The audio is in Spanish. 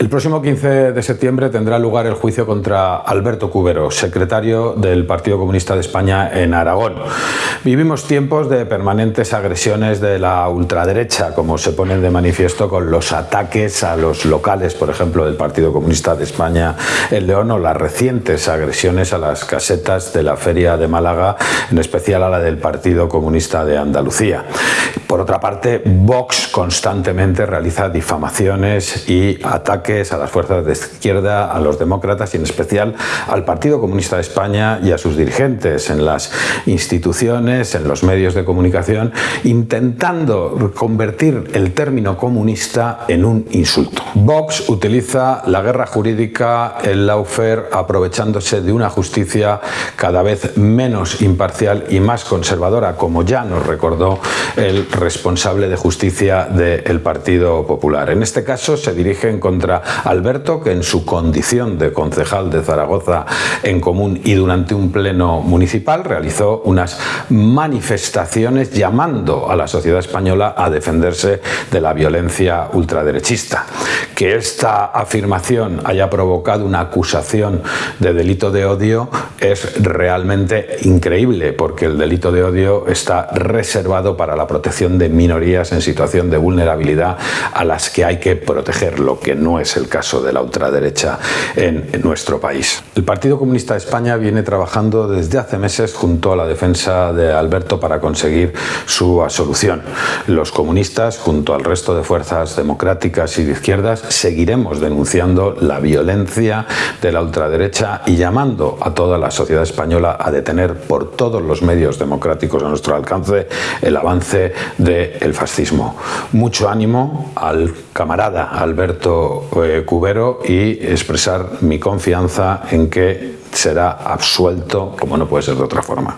El próximo 15 de septiembre tendrá lugar el juicio contra Alberto Cubero, secretario del Partido Comunista de España en Aragón. Vivimos tiempos de permanentes agresiones de la ultraderecha, como se ponen de manifiesto con los ataques a los locales, por ejemplo, del Partido Comunista de España en León o las recientes agresiones a las casetas de la Feria de Málaga, en especial a la del Partido Comunista de Andalucía. Por otra parte, Vox constantemente realiza difamaciones y ataques a las fuerzas de izquierda, a los demócratas y en especial al Partido Comunista de España y a sus dirigentes en las instituciones, en los medios de comunicación, intentando convertir el término comunista en un insulto. Vox utiliza la guerra jurídica, el lawfare, aprovechándose de una justicia cada vez menos imparcial y más conservadora, como ya nos recordó el responsable de justicia del Partido Popular. En este caso se dirigen contra Alberto, que en su condición de concejal de Zaragoza en común y durante un pleno municipal realizó unas manifestaciones llamando a la sociedad española a defenderse de la violencia ultraderechista. Que esta afirmación haya provocado una acusación de delito de odio es realmente increíble, porque el delito de odio está reservado para la protección de minorías en situación de vulnerabilidad a las que hay que proteger, lo que no es el caso de la ultraderecha en, nuestro país. El Partido Comunista de España viene trabajando desde hace meses junto a la defensa de Alberto para conseguir su absolución. Los comunistas, junto al resto de fuerzas democráticas y de izquierdas, seguiremos denunciando la violencia de la ultraderecha y llamando a toda la sociedad española a detener por todos los medios democráticos a nuestro alcance el avance del fascismo. Mucho ánimo al camarada Alberto eh, Cubero y expresar mi confianza en que será absuelto como no puede ser de otra forma.